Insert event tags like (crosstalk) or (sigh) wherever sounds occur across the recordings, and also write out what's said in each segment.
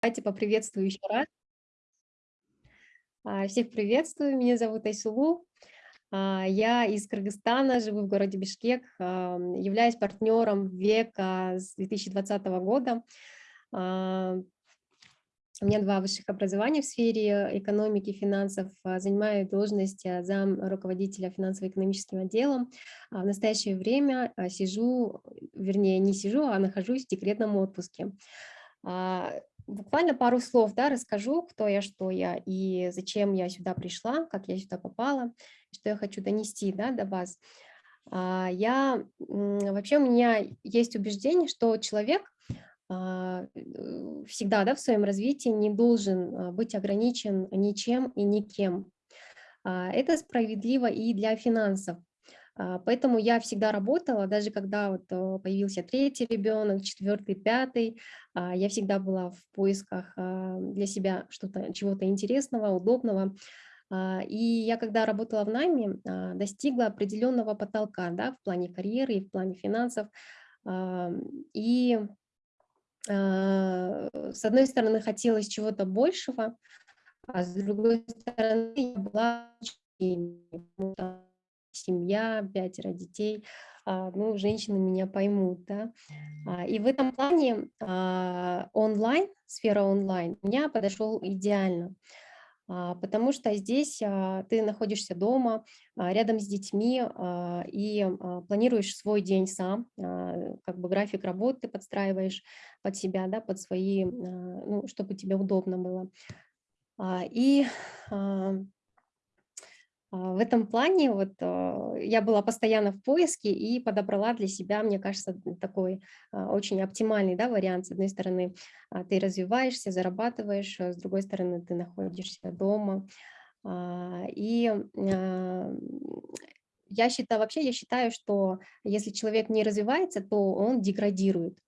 Давайте поприветствую еще раз. А, всех приветствую, меня зовут Айсулу. А, я из Кыргызстана, живу в городе Бишкек, являюсь партнером века с 2020 года. А, у меня два высших образования в сфере экономики, финансов. Занимаю должность зам руководителя финансово-экономическим отделом. В настоящее время сижу, вернее, не сижу, а нахожусь в декретном отпуске. Буквально пару слов да, расскажу, кто я, что я и зачем я сюда пришла, как я сюда попала, что я хочу донести да, до вас. А, я, вообще у меня есть убеждение, что человек а, э, всегда да, в своем развитии не должен а, быть ограничен ничем и никем. Это справедливо и для финансов. А, поэтому я всегда работала, даже когда вот э, появился третий ребенок, четвертый, пятый, а, я всегда была в поисках а, для себя чего-то интересного, удобного. И я, когда работала в найме, достигла определенного потолка да, в плане карьеры и в плане финансов. И с одной стороны хотелось чего-то большего, а с другой стороны я была семья, пятеро детей, а, ну, женщины меня поймут, да. А, и в этом плане а, онлайн, сфера онлайн, меня подошел идеально, потому что здесь ты находишься дома, рядом с детьми и планируешь свой день сам, как бы график работы подстраиваешь под себя, да, под свои, ну, чтобы тебе удобно было. И в этом плане вот а, я была постоянно в поиске и подобрала для себя, мне кажется, такой а, очень оптимальный да, вариант. С одной стороны, ты развиваешься, зарабатываешь, с другой стороны, ты находишься дома. И я считаю, вообще я считаю, что если человек не развивается, то он деградирует.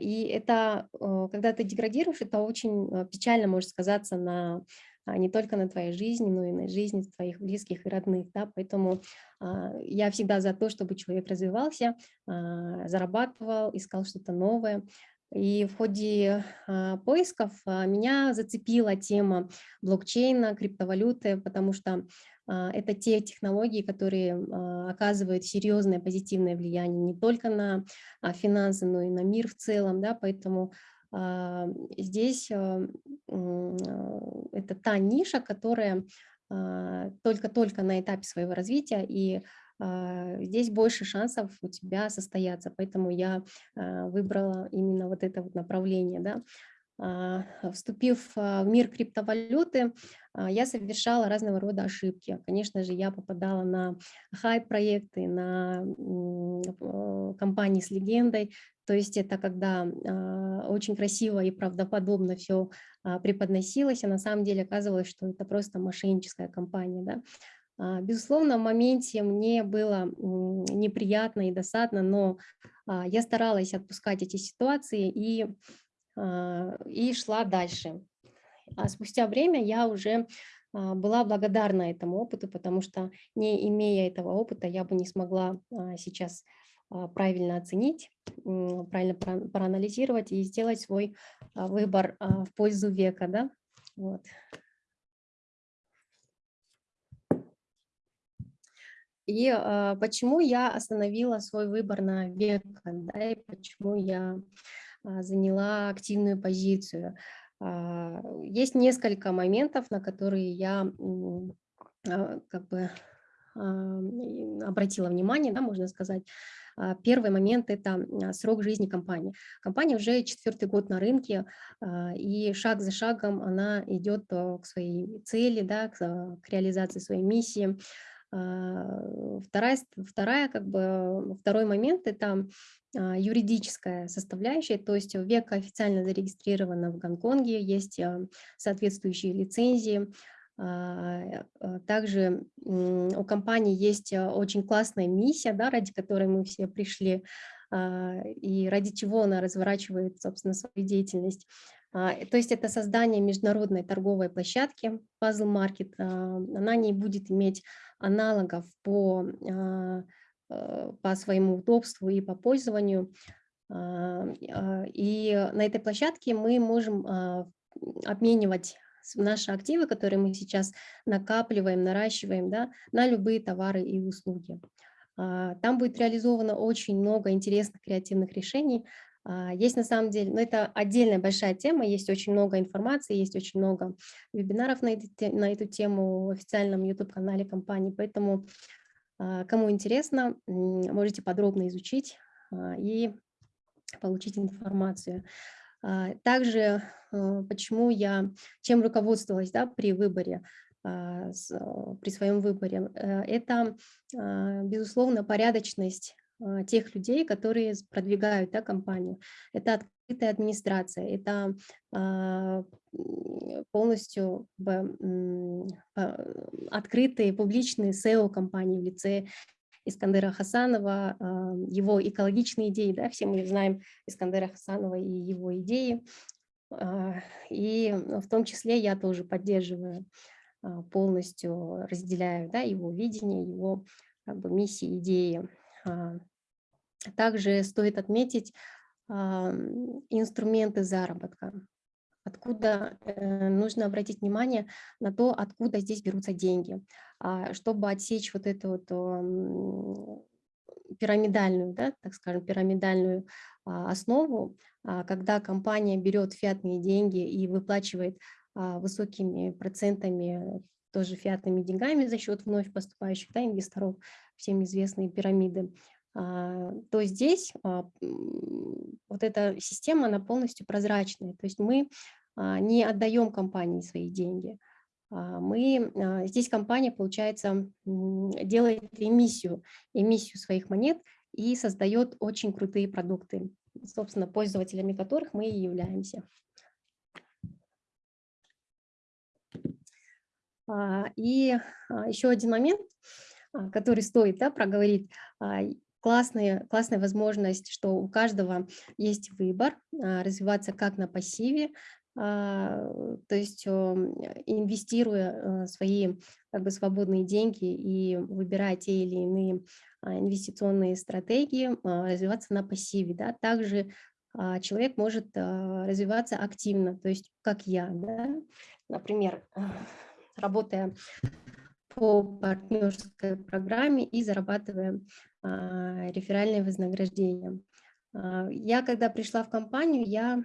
И это, когда ты деградируешь, это очень печально может сказаться на а, не только на твоей жизни, но и на жизни твоих близких и родных. Да? Поэтому а, я всегда за то, чтобы человек развивался, а, зарабатывал, искал что-то новое. И в ходе поисков меня зацепила тема блокчейна, криптовалюты, потому что это те технологии, которые оказывают серьезное позитивное влияние не только на финансы, но и на мир в целом. Да? Поэтому а, здесь а, это та ниша, которая только-только на этапе своего развития, и здесь больше шансов у тебя состояться, поэтому я выбрала именно вот это вот направление. Да? А, вступив в мир криптовалюты, я совершала разного рода ошибки. Конечно же, я попадала на хайп-проекты, на компании с легендой. То есть это когда очень красиво и правдоподобно все преподносилось, а на самом деле оказывалось, что это просто мошенническая компания. Да? Безусловно, в моменте мне было неприятно и досадно, но я старалась отпускать эти ситуации и а, и шла дальше. А спустя время я уже а, была благодарна этому опыту, потому что не имея этого опыта, я бы не смогла а, сейчас правильно оценить, правильно проанализировать и сделать свой выбор в пользу века. Да? Вот. И почему я остановила свой выбор на век, да, и почему я а, заняла активную позицию. А, есть несколько моментов, на которые я а, как бы обратила внимание, да, можно сказать. Первый момент – это срок жизни компании. Компания уже четвертый год на рынке, и шаг за шагом она идет к своей цели, да, к, к реализации своей миссии. Вторая, вторая, как бы, второй момент – это а, юридическая составляющая, то есть века официально зарегистрирована в Гонконге, есть а, соответствующие лицензии. А, также у компании есть очень классная миссия, да, ради которой мы все пришли, и ради чего она разворачивает, собственно, свою деятельность. То есть это создание международной торговой площадки Puzzle Market. Она не будет иметь аналогов по Э, по своему удобству и по пользованию. И на этой площадке мы можем обменивать наши активы, которые мы сейчас накапливаем, наращиваем, да, на любые товары и услуги. Там будет реализовано очень много интересных креативных решений, а, есть на самом деле, но ну, это отдельная большая тема, есть очень много информации, есть очень много вебинаров на, эту, на эту тему в официальном YouTube-канале компании, поэтому а, кому интересно, можете подробно изучить а, и получить информацию. Также почему я, чем руководствовалась да, при выборе, при своем выборе, э, это, безусловно, порядочность а, тех людей, которые продвигают да, компанию. Это открытая администрация, это а, полностью открытые публичные SEO-компании в лице Искандера Хасанова, а, его экологичные идеи, да, все мы знаем Искандера Хасанова и его идеи, и в том числе я тоже поддерживаю, полностью разделяю да, его видение, его как бы, миссии, идеи. А, также стоит отметить инструменты заработка. Откуда э, нужно обратить внимание на то, откуда здесь берутся деньги, а, чтобы отсечь вот эту вот пирамидальную, да, так скажем, пирамидальную а, основу, когда компания берет фиатные деньги и выплачивает высокими процентами тоже фиатными деньгами за счет вновь поступающих да, инвесторов, всем известные пирамиды, а, то здесь а, вот эта система, она полностью прозрачная. То есть мы а, не отдаем компании свои деньги. Мы, здесь компания, получается, делает эмиссию, эмиссию своих монет и создает очень крутые продукты, собственно, пользователями которых мы и являемся. И еще один момент, который стоит да, проговорить классная, классная возможность, что у каждого есть выбор а, развиваться как на пассиве, а, то есть инвестируя а, свои как бы, свободные деньги и выбирая те или иные инвестиционные стратегии, развиваться на пассиве. Да? Также человек может развиваться активно, то есть как я, да? например, работая по партнерской программе и зарабатывая а, реферальное вознаграждение. А, я, когда пришла в компанию, я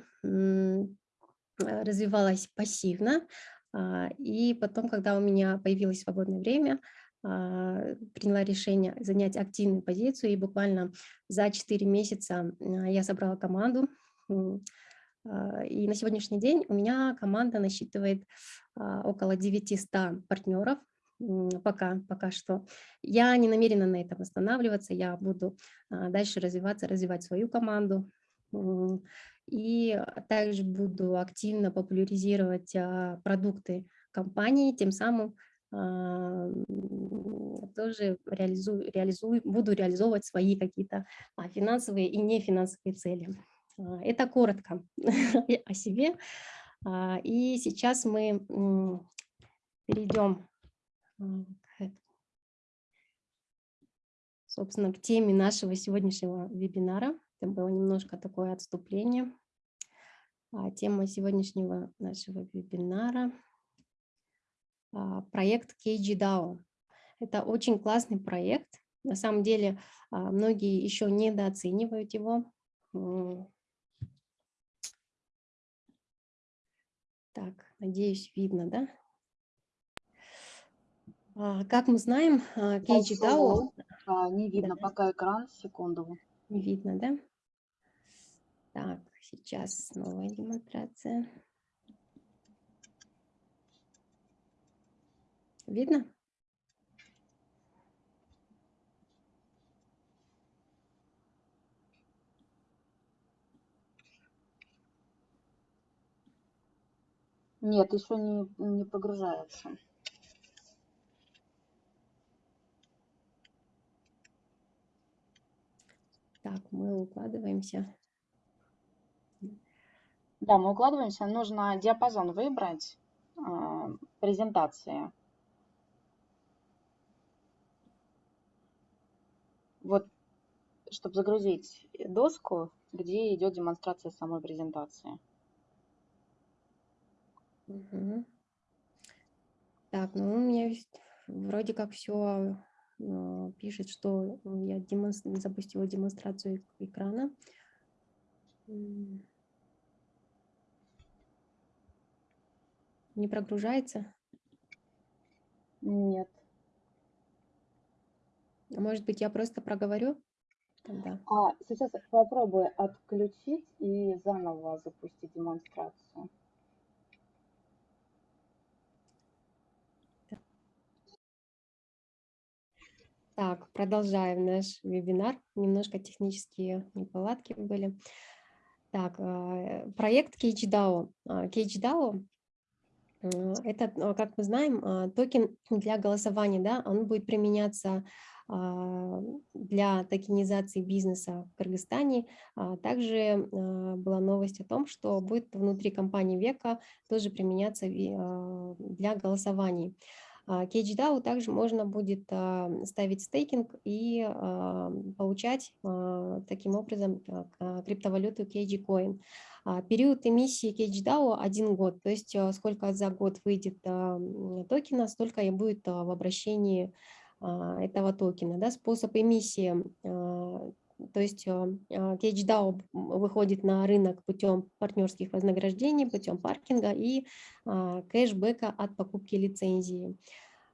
развивалась пассивно, а, и потом, когда у меня появилось свободное время, приняла решение занять активную позицию, и буквально за 4 месяца я собрала команду, и на сегодняшний день у меня команда насчитывает около 900 партнеров, пока, пока что. Я не намерена на этом останавливаться, я буду а, дальше развиваться, развивать свою команду. И также буду активно популяризировать а, продукты компании, тем самым а, тоже реализую, реализую, буду реализовывать свои какие-то финансовые и нефинансовые цели. Это коротко (laughs) о себе. И сейчас мы перейдем собственно, к теме нашего сегодняшнего вебинара. Это было немножко такое отступление. А тема сегодняшнего нашего вебинара а, – проект KGDAO. Это очень классный проект. На самом деле, а, многие еще недооценивают его. Так, надеюсь, видно, да? А, как мы знаем, Кейджи Дао... Не видно да. пока экран, секунду. Не видно, да? Так, сейчас новая демонстрация. Видно? Нет, еще не, не прогружается. Так, мы укладываемся. Да, мы укладываемся. Нужно диапазон выбрать э, презентации. Вот, чтобы загрузить доску, где идет демонстрация самой презентации. Угу. Так, ну у меня есть, вроде как все пишет, что я демонстр... запустила демонстрацию экрана. Не прогружается? Нет. Может быть, я просто проговорю? Тогда. А сейчас попробуй отключить и заново запустить демонстрацию. Так, продолжаем наш вебинар. Немножко технические неполадки были. Так, э, проект CageDAO. CageDAO это, как мы знаем, токен для голосования, да, он будет применяться а, для токенизации бизнеса в Кыргызстане. А, также а, была новость о том, что будет внутри компании Века тоже применяться для голосований. KGDAO также можно будет ставить стейкинг и получать таким образом криптовалюту KG Период эмиссии KGDAO один год, то есть сколько за год выйдет токена, столько и будет в обращении а, этого токена. Да, способ эмиссии, а, то есть CageDAO а, выходит на рынок путем партнерских вознаграждений, путем паркинга и кэшбэка от покупки лицензии.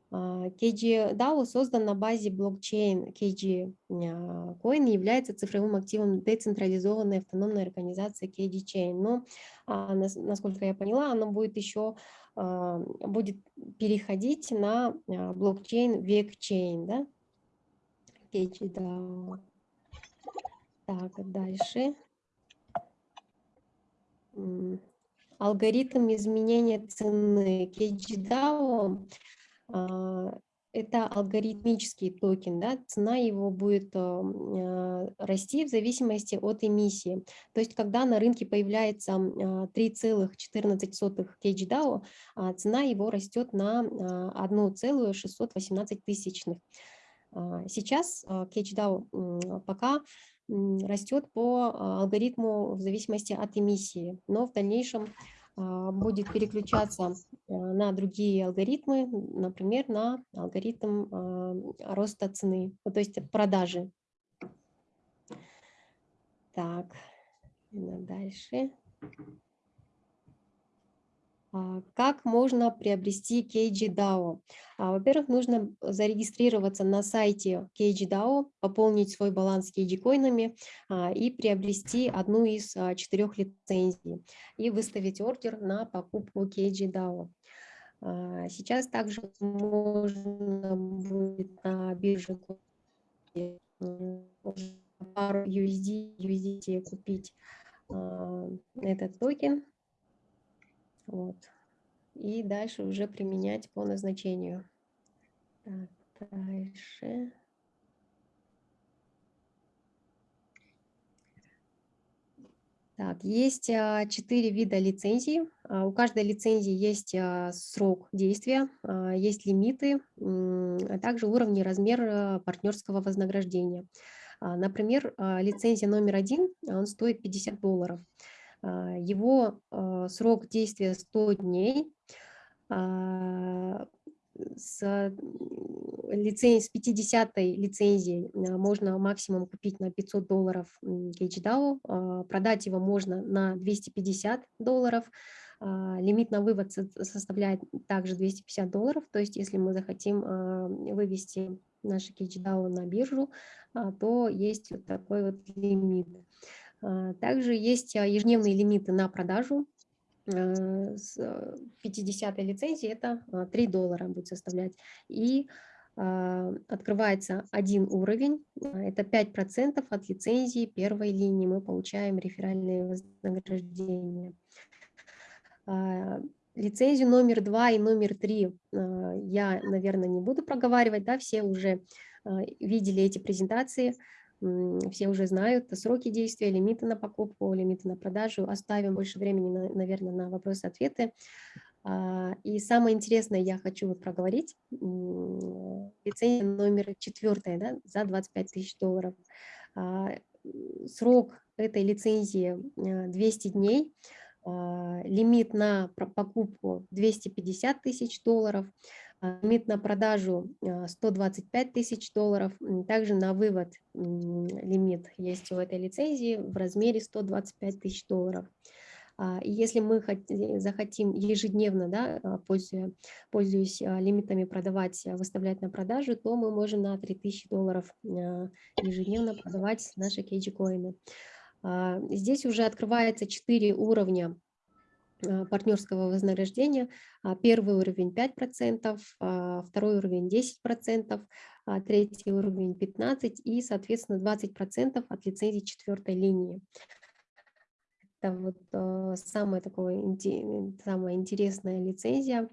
KG создан на базе блокчейн KG Coin и является цифровым активом децентрализованной автономной организации KG Chain. Но, насколько я поняла, оно будет еще а, будет переходить на а, блокчейн VecChain, да? да. Так, дальше. Алгоритм изменения цены KGDAO это алгоритмический токен, да, цена его будет э, расти в зависимости от эмиссии. То есть, когда на рынке появляется 3,14 KGDAO, а цена его растет на 1,618 тысячных. А, сейчас KGDAO пока растет по алгоритму в зависимости от эмиссии, но в дальнейшем а, будет переключаться э, на другие алгоритмы, например, на алгоритм а, роста цены, то есть продажи. Так, дальше. А, как можно приобрести KGDAO? А, во-первых, нужно зарегистрироваться на сайте KGDAO, пополнить свой баланс KG-коинами а, и приобрести одну из четырех лицензий и выставить ордер на покупку KGDAO. Сейчас также можно будет на бирже пару USD, USDT купить этот токен вот. И дальше уже применять по назначению. Так, дальше. Так, есть а, четыре вида лицензий. А, у каждой лицензии есть а, срок действия, есть лимиты, а также уровни и размер партнерского вознаграждения. Например, лицензия номер один, он стоит 50 долларов. А, его а, срок действия 100 дней. А, с, лиценз, с 50 лицензией можно максимум купить на 500 долларов HDAO, продать его можно на 250 долларов, лимит на вывод составляет также 250 долларов, то есть если мы захотим вывести наши KGDAO на биржу, то есть вот такой вот лимит. А, также есть а, ежедневные лимиты на продажу. А, с 50 лицензии это 3 доллара будет составлять. И открывается один уровень, это 5% от лицензии первой линии. Мы получаем реферальные вознаграждения. Лицензию номер два и номер три я, наверное, не буду проговаривать, да, все уже видели эти презентации все уже знают сроки действия, лимиты на покупку, лимиты на продажу. Оставим больше времени, наверное, на вопросы-ответы. А, и самое интересное я хочу проговорить. Лицензия номер четвертая да, за 25 тысяч долларов. А, срок этой лицензии 200 дней, лимит на покупку 250 тысяч долларов, лимит на продажу 125 тысяч долларов, также на вывод лимит есть у этой лицензии в размере 125 тысяч долларов. А, если мы захотим ежедневно, да, а, пользуясь, пользуясь лимитами продавать, а, выставлять на продажу, то мы можем на 3000 долларов ежедневно продавать наши кейджи-коины. Здесь уже открывается 4 уровня партнерского вознаграждения. Первый уровень 5%, второй уровень 10%, третий уровень 15% и, соответственно, 20% от лицензии четвертой линии. Это вот самая, такое, самая интересная лицензия.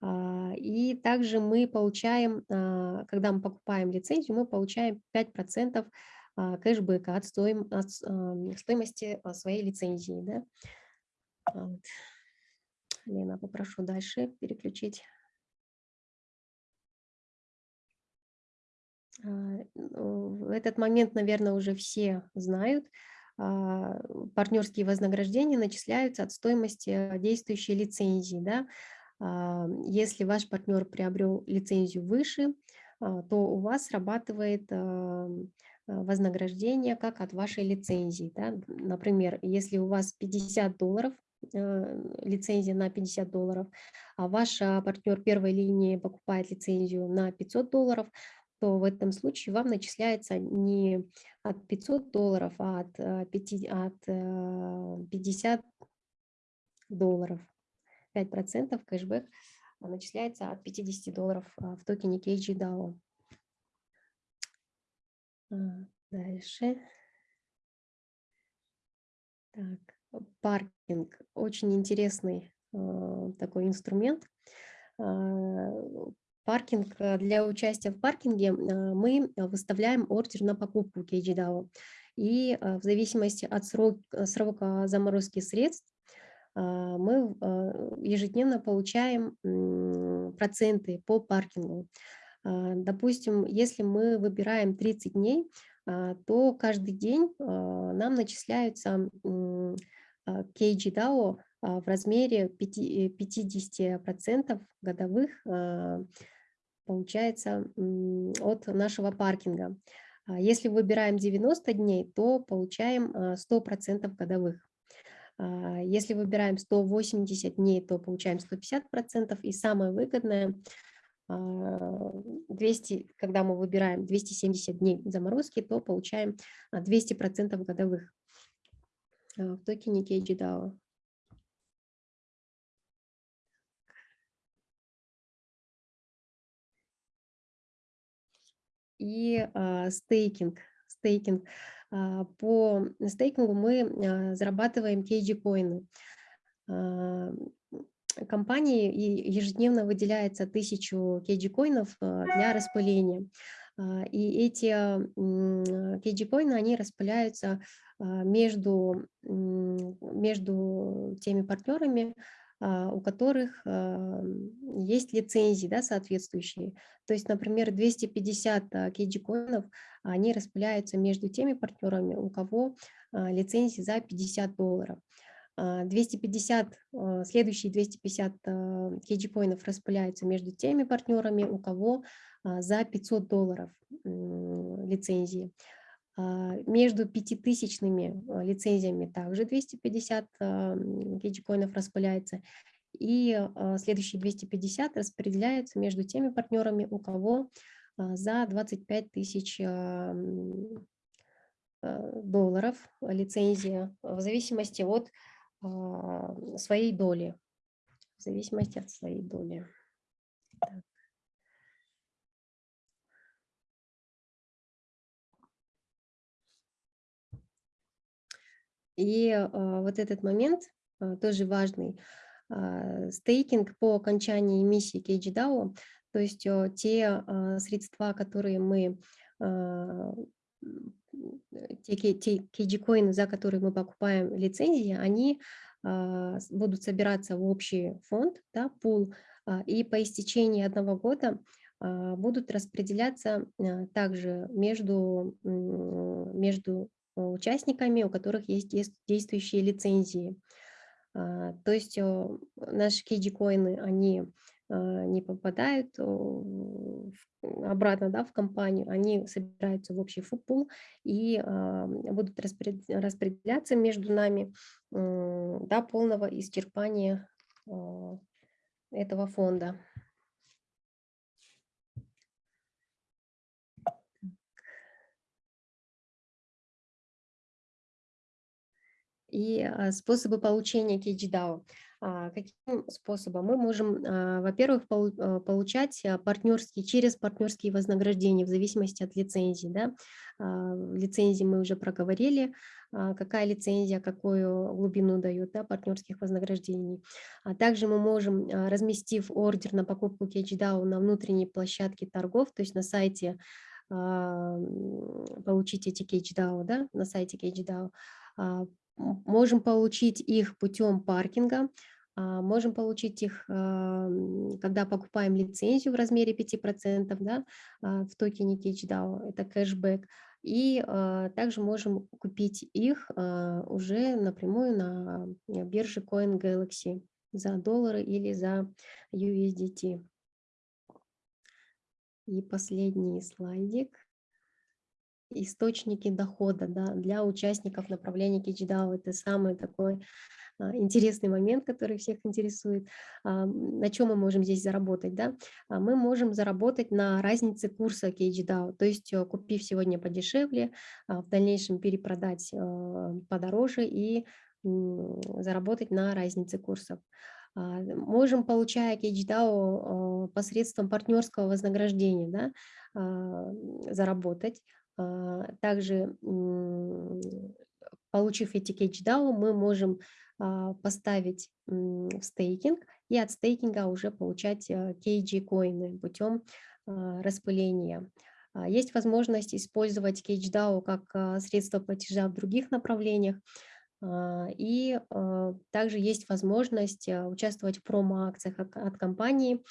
А, и также мы получаем, а, когда мы покупаем лицензию, мы получаем 5% а, кэшбэка от стоимости своей лицензии. Да? Вот. Лена, попрошу дальше переключить. В этот момент, наверное, уже все знают, а, партнерские вознаграждения начисляются от стоимости действующей лицензии. Да? А, если ваш партнер приобрел лицензию выше, а, то у вас срабатывает вознаграждение как от вашей лицензии. Да? Например, если у вас 50 долларов, лицензия на 50 долларов, а ваш партнер первой линии покупает лицензию на 500 долларов, то в этом случае вам начисляется не от 500 долларов, а от, 5, э, от 50 э, долларов. 5% кэшбэк начисляется от 50 долларов а, в токене KGDAO. А, дальше. Так, паркинг. Очень интересный э, такой инструмент. А, паркинг, э, для участия в паркинге э, мы выставляем ордер на покупку KGDAO. И э, в зависимости от срок, срока заморозки средств мы ежедневно получаем проценты по паркингу. Допустим, если мы выбираем 30 дней, то каждый день нам начисляются KGDAO в размере 50% годовых получается от нашего паркинга. А если выбираем 90 дней, то получаем 100% а, годовых. А, если выбираем 180 дней, то получаем 150%. И самое выгодное, 200, когда мы выбираем 270 дней заморозки, то получаем 200% годовых в токене KGDAO. и а, стейкинг. стейкинг. А, по стейкингу мы а, зарабатываем KG-коины. Компании ежедневно выделяется тысячу KG-коинов для распыления. И эти KG-коины, они распыляются между, между теми партнерами, а, у которых а, есть лицензии да, соответствующие. То есть, например, 250 кейджи-коинов, они распыляются между теми партнерами, у кого а, лицензии за 50 долларов. 250, следующие 250 кейджи-коинов распыляются между теми партнерами, у кого за 500 долларов лицензии. А, между пятитысячными а, лицензиями также 250 гейджикоинов распыляется. И а, следующие 250 распределяются между теми партнерами, у кого за 25 тысяч долларов лицензия в зависимости от своей доли. В зависимости от своей доли. Так. И а, вот этот момент а, тоже важный. А, стейкинг по окончании эмиссии KGDAO, то есть те средства, которые мы, те, те KG-коины, за которые мы покупаем лицензии, они будут собираться в общий фонд, да, пул, и по истечении одного года будут распределяться также между, между участниками, у которых есть действующие лицензии. А, то есть наши KG-коины, они а, не попадают обратно да, в компанию, они собираются в общий футбол и будут распределяться между нами до полного исчерпания этого фонда. И а, способы получения KGDAO. А, каким способом? Мы можем, а, во-первых, получать партнерские, через партнерские вознаграждения в зависимости от лицензии. Да? Лицензии мы уже проговорили, какая лицензия, какую глубину дает да, партнерских вознаграждений. А также мы можем, разместив ордер на покупку KGDAO на внутренней площадке торгов, то есть на сайте получить эти KGDAO, да, на сайте KGDAO, можем получить их путем паркинга, а, можем получить их, когда покупаем лицензию в размере 5% да, а, в токене CatchDAO, это кэшбэк. И а, также можем купить их уже напрямую на бирже CoinGalaxy за доллары или за USDT. И последний слайдик источники дохода да, для участников направления KichDAO. Это самый такой а, интересный момент, который всех интересует. А, на чем мы можем здесь заработать? Да? А, мы можем заработать на разнице курса KichDAO, то есть э, купив сегодня подешевле, в дальнейшем перепродать подороже и заработать на разнице курсов. Можем, получая KichDAO посредством партнерского вознаграждения, да, заработать. А, также, получив эти CatchDAO, мы можем а, поставить в стейкинг и от стейкинга уже получать KG-коины путем а, распыления. Есть возможность использовать CatchDAO как средство платежа в других направлениях. И также есть возможность участвовать в промо-акциях от компании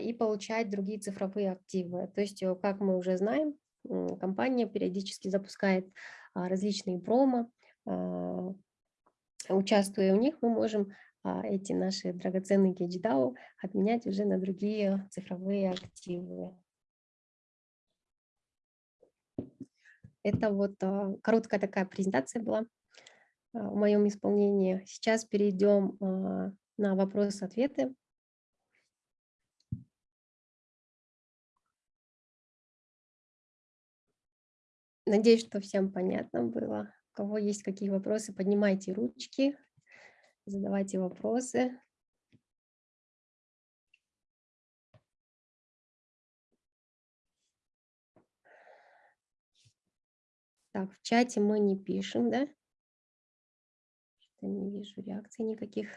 и получать другие цифровые активы. То есть, как мы уже знаем, компания периодически запускает а, различные промо. А, участвуя в них, мы можем а, эти наши драгоценные кейдждау отменять уже на другие цифровые активы. Это вот короткая такая презентация была в моем исполнении. Сейчас перейдем на вопросы-ответы. Надеюсь, что всем понятно было. У кого есть какие вопросы, поднимайте ручки, задавайте вопросы. Так, в чате мы не пишем, да? Что не вижу реакций никаких.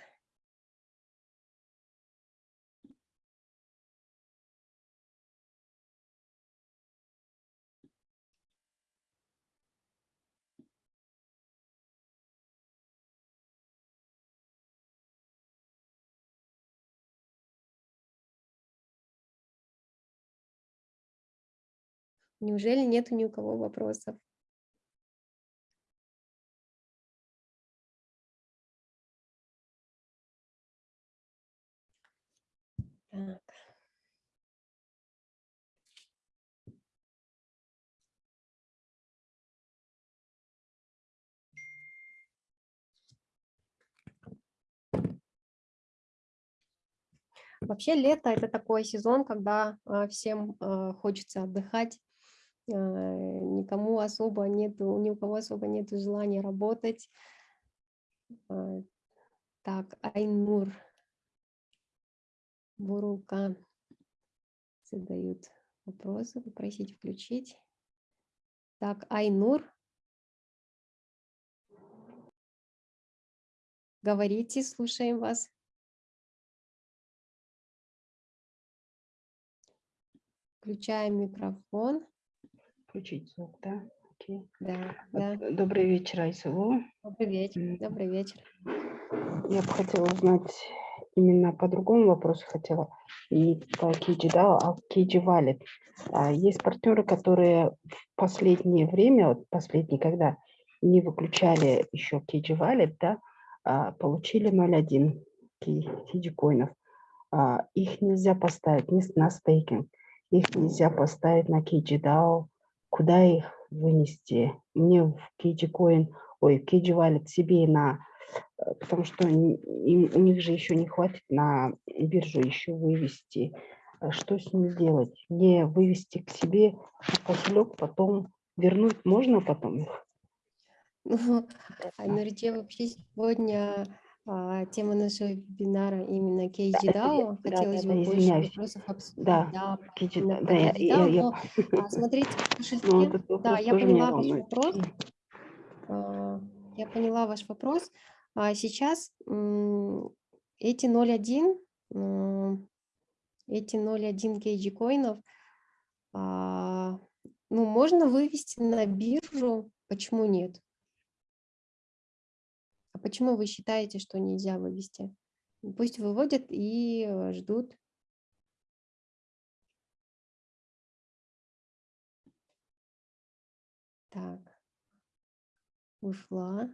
Неужели нет ни у кого вопросов? Так. Вообще лето – это такой сезон, когда а, всем а, хочется отдыхать, никому особо нету, ни у кого особо нет желания работать. А, так, Айнур, Бурулка задают вопросы, попросить включить. Так, Айнур, говорите, слушаем вас. Включаем микрофон включить звук, да? Окей. Да, да. Добрый вечер, Айсулу. Добрый вечер, добрый вечер. Я бы хотела узнать именно по другому вопросу хотела. И по Кейджи, да, а Кейджи валит. А есть партнеры, которые в последнее время, вот последние, когда не выключали еще KG Wallet, да, а, получили 0.1 KG коинов. А, их нельзя поставить ни на стейкинг, их нельзя поставить на KG DAO. Куда их вынести? Мне в KG Coin, ой, в KG Wallet себе на Э, потому что им, у них же еще не хватит на биржу еще вывести. А Что с ним делать? Не вывести к себе в кошелек, потом вернуть можно потом их? Ну, (laughs) Айнурите, вообще сегодня а, тема нашего вебинара именно KGDAO. Да, Хотелось да, бы да, больше извиняюсь. вопросов обсудить. Да, Да, KG, именно да, я, я, KGDAO, я, но, (laughs) а, смотрите, в кошельке, ну, да, я поняла ваш волнует. вопрос. А, Я поняла ваш вопрос. А Сейчас эти 0.1, м, эти 0.1 KG коинов, а, ну, можно вывести на биржу, почему нет? Почему вы считаете, что нельзя вывести? Пусть выводят и э, ждут. Так, ушла.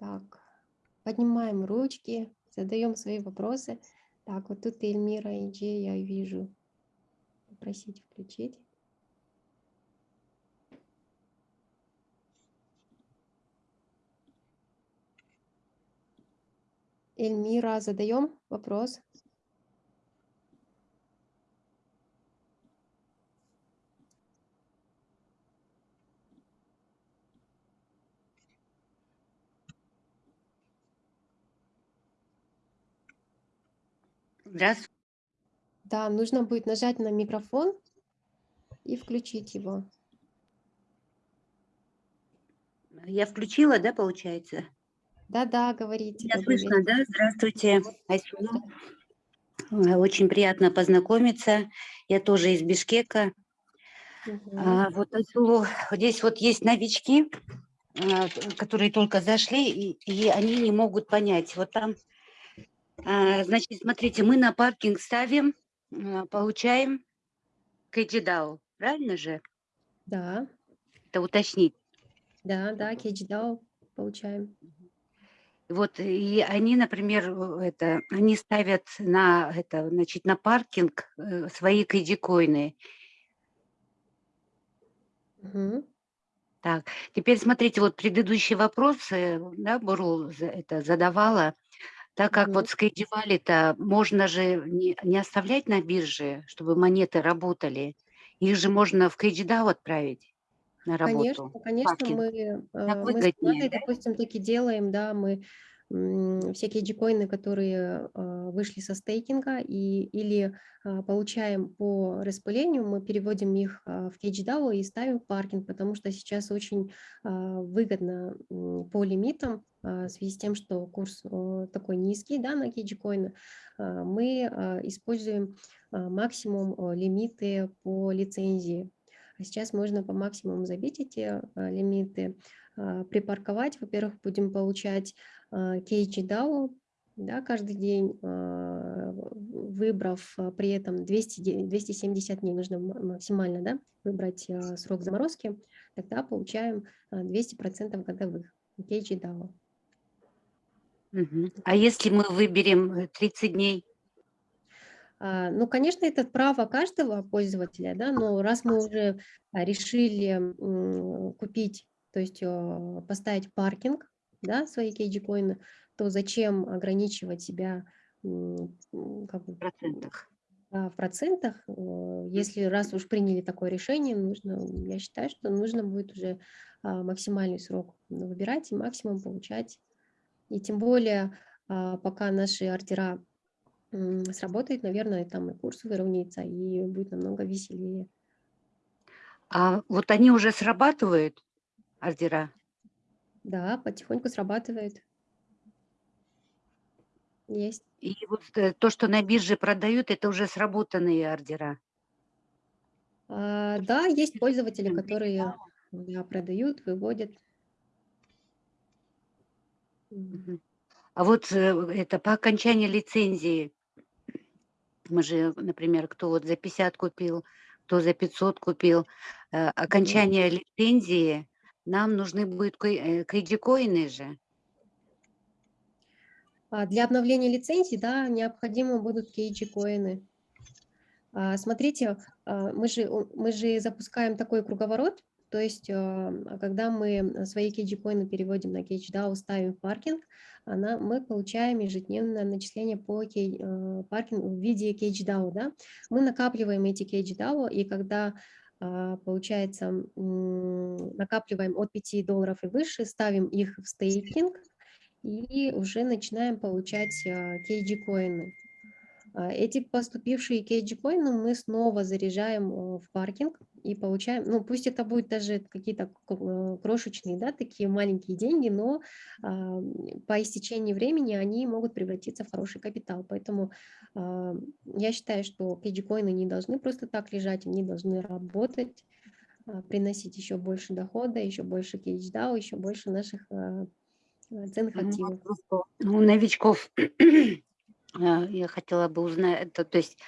Так, поднимаем ручки, задаем свои вопросы. Так, вот тут Эльмира и Джей я вижу. Попросить включить. Эльмира, задаем вопрос. Здравствуйте. Да, нужно будет нажать на микрофон и включить его. Я включила, да, получается? Да-да, говорите. Добрый слышно, да? Здравствуйте, Айсула. Э, Очень приятно познакомиться. Я тоже из Бишкека. Мгм. А, вот Айсулу, здесь вот есть новички, а, которые только зашли, и, и они не могут понять. Вот там, значит, смотрите, мы на паркинг ставим, а, получаем кэджидау, правильно же? Да, Это уточнить. да, да, KGDAO получаем. Вот и они, например, э, это, они ставят на это, значит, на паркинг э, свои кредикоины. Мгм. Так, теперь смотрите, вот предыдущий вопрос, э, да, Бурул это задавала, так как Мгм. вот с кредивали-то можно же не, не оставлять на бирже, чтобы монеты работали, их же можно в кредидау отправить на Конечно, работу. конечно, паркинг. мы, Так э, мы с выгоднее, командой, да? допустим, таки делаем, да, мы всякие джикоины, которые э, вышли со стейкинга и, или э, получаем по распылению, мы переводим их э, в KGDAO и ставим в паркинг, потому что сейчас очень выгодно по лимитам в связи с тем, что курс такой низкий да, на кейджикоины, мы используем максимум лимиты по лицензии. А сейчас можно по максимуму забить эти а, лимиты, а, припарковать. Во-первых, будем получать а, KG да, каждый день, в- выбрав а, при этом 200, де- 270 дней, нужно ма- максимально да, выбрать срок заморозки, тогда получаем а, 200% годовых KG Мгм. А если мы выберем э, 30 дней? А, Ну, конечно, это право каждого пользователя, да, но раз мы уже а, решили купить, то есть поставить паркинг, да, свои кейджи-коины, то зачем ограничивать себя как бы, в процентах. да, в процентах, э, если раз уж приняли такое решение, нужно, я считаю, что нужно будет уже а, максимальный срок выбирать и максимум получать. И тем более, а, пока наши ордера сработает, наверное, там и курс выровняется, и будет намного веселее. А вот они уже срабатывают, ордера? Да, потихоньку срабатывает. есть. И вот э, то, что на бирже продают, это уже сработанные ордера. А, да, есть пользователи, которые да, продают, выводят. А вот э, это по окончании лицензии, мы же, например, кто вот за 50 купил, кто за 500 купил, э, окончание лицензии, нам нужны будут кредикоины же. А Для обновления лицензии, да, необходимы будут KG-коины. А, Смотрите, а, мы же, мы же запускаем такой круговорот, то есть когда мы свои KG-коины переводим на KG-DAO, ставим в паркинг, она, мы получаем ежедневное начисление по кей, э, паркингу в виде KG-DAO, да. Мы накапливаем эти KG-DAO, и когда получается, м, накапливаем от 5 долларов и выше, ставим их в стейкинг, и уже начинаем получать кейджи-коины. А, Эти поступившие кейджи-коины мы снова заряжаем в паркинг и получаем, ну пусть это будет даже какие-то э, крошечные, да, такие маленькие деньги, но а, по истечении времени они могут превратиться в хороший капитал. Поэтому а, я считаю, что кейджи-коины не должны просто так лежать, они должны работать, а, приносить еще больше дохода, еще больше кейдж-дау, еще больше наших а, ценных Ну, активов. просто У новичков (clears throat) я хотела бы узнать, это, то есть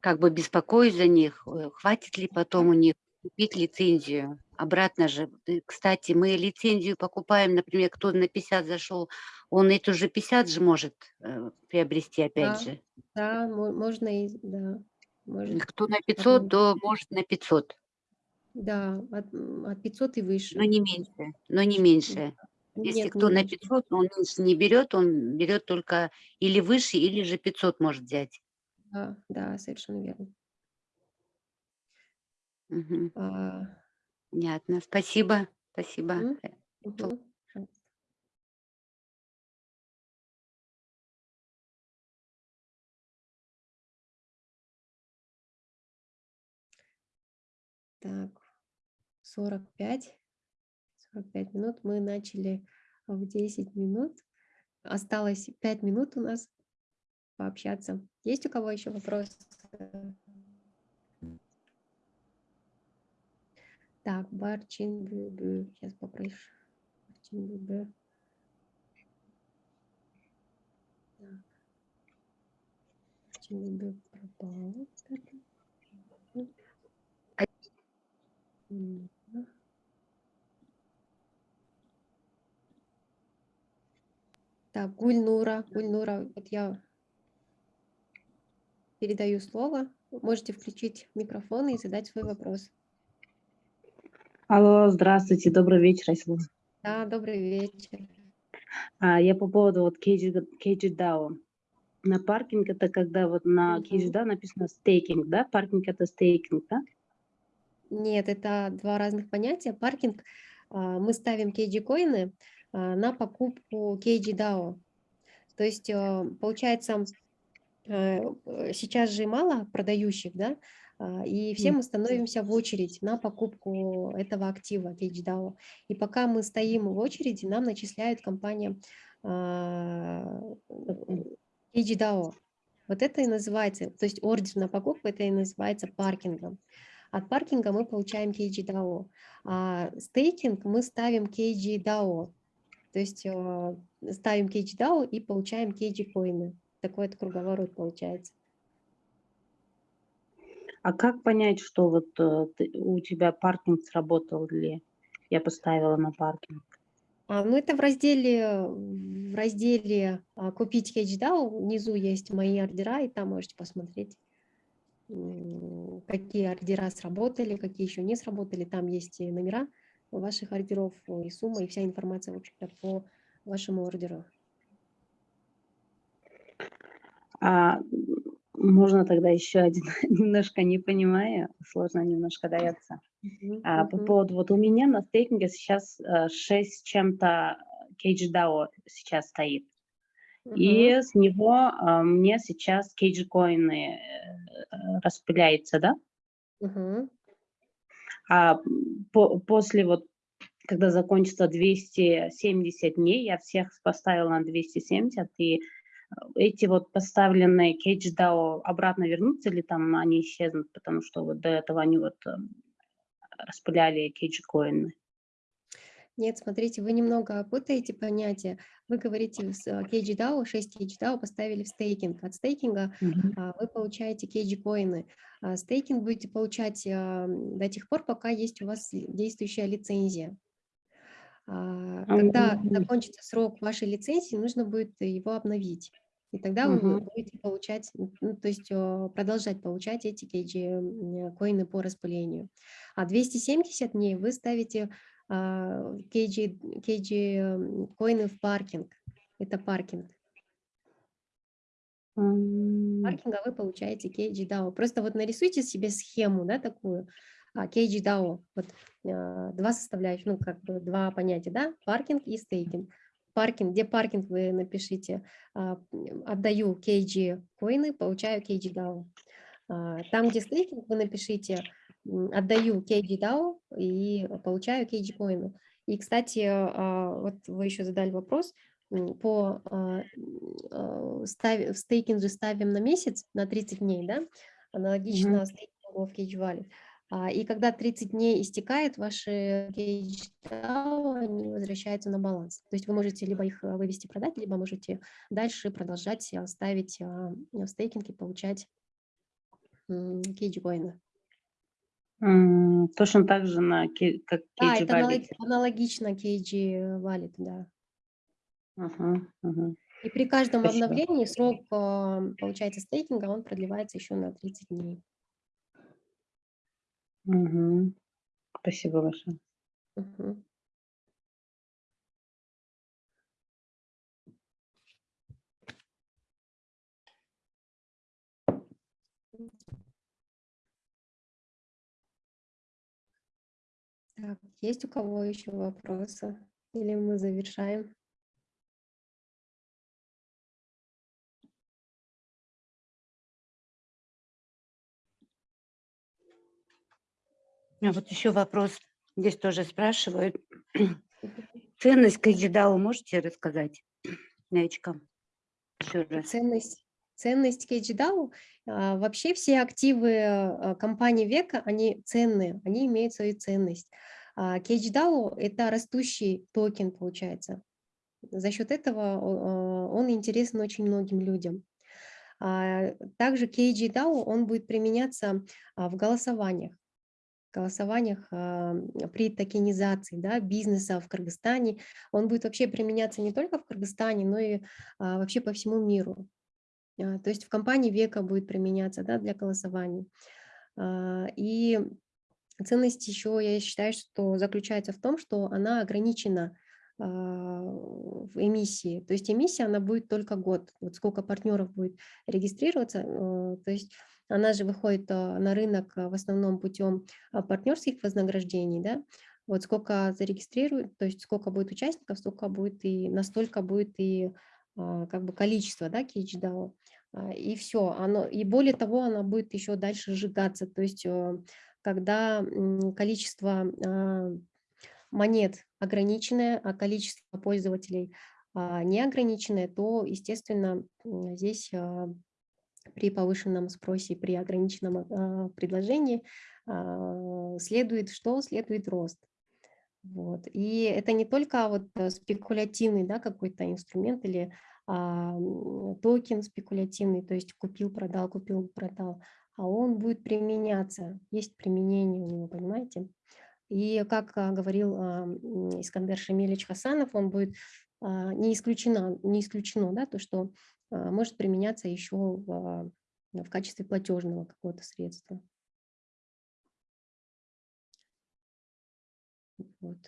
как бы беспокоюсь за них, э, хватит ли потом у них купить лицензию. Обратно же, э, кстати, мы лицензию покупаем, например, кто на 50 зашел, он эту же 50 же может э, приобрести опять Да. же. Да, мо- можно и, да, может, Кто на 500, Потом. то может на 500, да, от, от 500 и выше. но не меньше, но не меньше. Если Нет, кто не на меньше. 500, он меньше не берет, он берет только или выше, или же 500 может взять. Да, да, совершенно верно. Мгм. А, Понятно. Спасибо. Спасибо. То- пожалуйста. Так, 45, 45 минут. Мы начали в 10 минут. Осталось 5 минут у нас пообщаться. Есть у кого еще вопросы? Так, Барчин Бю. Сейчас попрошу. Барчин Бю. Так. Барчин пропал. Так, Гульнура, Гульнура, вот я передаю слово. Можете включить микрофон и задать свой вопрос. Алло, здравствуйте, добрый вечер, Айслу. Да, добрый вечер. А, я по поводу вот KGDAO. На паркинг это когда вот на. KGDAO написано стейкинг, да? Паркинг это стейкинг, да? Нет, это два разных понятия. Паркинг, а, мы ставим а, на покупку KG-DAO. То есть, а, получается, э, э, сейчас же мало продающих, да, а, и все мы становимся в очередь на покупку этого актива KG-DAO. И пока мы стоим в очереди, нам начисляет компания а, KG-DAO. Вот это и называется, то есть ордер на покупку, это и называется паркингом. От паркинга мы получаем KG-DAO, а стейкинг мы ставим KG-DAO. То есть э, ставим KG-DAO и получаем KG-коины. Такой вот круговорот получается. А как понять, что вот э, ты- у тебя паркинг сработал ли? Я поставила на паркинг. А, ну, это в разделе, в разделе а, «Купить KGDAO». Внизу есть мои ордера, и там можете посмотреть, какие ордера сработали, какие еще не сработали. Там есть и номера ваших ордеров, и сумма, и вся информация, в общем-то, по вашему ордеру. А можно тогда еще один, (laughs) немножко не понимаю, сложно немножко дается. Мгм, А, по поводу, вот у меня на стейкинге сейчас э, 6 с чем-то KGDAO сейчас стоит. И мгм. с него а, мне сейчас кейдж-коины э, распыляются, да? Мгм. А по- после вот, когда закончится 270 дней, я всех поставила на 270, и эти вот поставленные CageDAO обратно вернутся или там они исчезнут, потому что вот до этого они вот э, распыляли CageCoin? Нет, смотрите, вы немного путаете понятия. Вы говорите, с KGDAO, 6 KGDAO поставили в стейкинг. От стейкинга Мгм. а, вы получаете KG-коины. А Стейкинг будете получать до тех пор, пока есть у вас действующая лицензия. А, Когда Мгм. закончится срок вашей лицензии, нужно будет его обновить. И тогда вы Мгм. будете получать, ну, то есть э, продолжать получать эти KG-коины по распылению. А 270 дней вы ставите а, KG, KG-коины в паркинг. Это паркинг. Паркинга вы получаете KG-DAO. Просто вот нарисуйте себе схему, да, такую, а, KG-DAO, вот а, два составляющих, ну, как бы два понятия, да, паркинг и стейкинг. Паркинг, где паркинг вы напишите, отдаю KG коины, получаю KG-DAO. А, Там, где стейкинг, вы напишите, отдаю KG-DAO и получаю KG-коины. И, кстати, а, вот вы еще задали вопрос, по а, а, стави- в стейкинг же ставим на месяц, на 30 дней, да, аналогично стейкингу в Wallet. А, И когда 30 дней истекает, ваши DAO, они возвращаются на баланс. То есть вы можете либо их вывести, продать, либо можете дальше продолжать а, ставить в стейкинг и получать Cage коины. Точно так же, на, как Да, KG это Wallet. аналог- аналогично Cage Wallet, да. Ага, ага. И при каждом Спасибо. обновлении срок, а, получается, стейкинга, он продлевается еще на 30 дней. Мгм. Спасибо большое. Мгм. Так, есть у кого еще вопросы? Или мы завершаем? А вот еще вопрос. Здесь тоже спрашивают. Ценность KGDAO можете рассказать новичкам? Еще раз. Ценность, ценность KGDAO, а, вообще все активы а, компании века, они ценные, они имеют свою ценность. А KGDAO – это растущий токен, получается. За счет этого он интересен очень многим людям. А, Также KGDAO, он будет применяться а, в голосованиях голосованиях при токенизации да, бизнеса в Кыргызстане. Он будет вообще применяться не только в Кыргызстане, но и вообще по всему миру. То есть в компании века будет применяться да, для голосований. И ценность еще, я считаю, что заключается в том, что она ограничена а, в эмиссии. То есть эмиссия, она будет только год. Вот сколько партнеров будет регистрироваться, э, то есть она же выходит а, на рынок а, в основном путем а, партнерских вознаграждений, да, вот сколько зарегистрируют, то есть сколько будет участников, столько будет и настолько будет и а, как бы количество, да, KHDAO, А, и все, оно, и более того, она будет еще дальше сжигаться, то есть когда количество а, монет ограниченное, а количество пользователей а, неограниченное, то, естественно, здесь а, при повышенном спросе, при ограниченном предложении следует что? Следует рост. Вот. И это не только вот э, спекулятивный да, какой-то инструмент или а, токен спекулятивный, то есть купил, продал, купил, продал, а он будет применяться, есть применение у него, понимаете? И как а, говорил а, Искандер Шамилевич Хасанов, он будет а, не исключено, не исключено да, то, что может применяться еще в, в качестве платежного какого-то средства. Вот.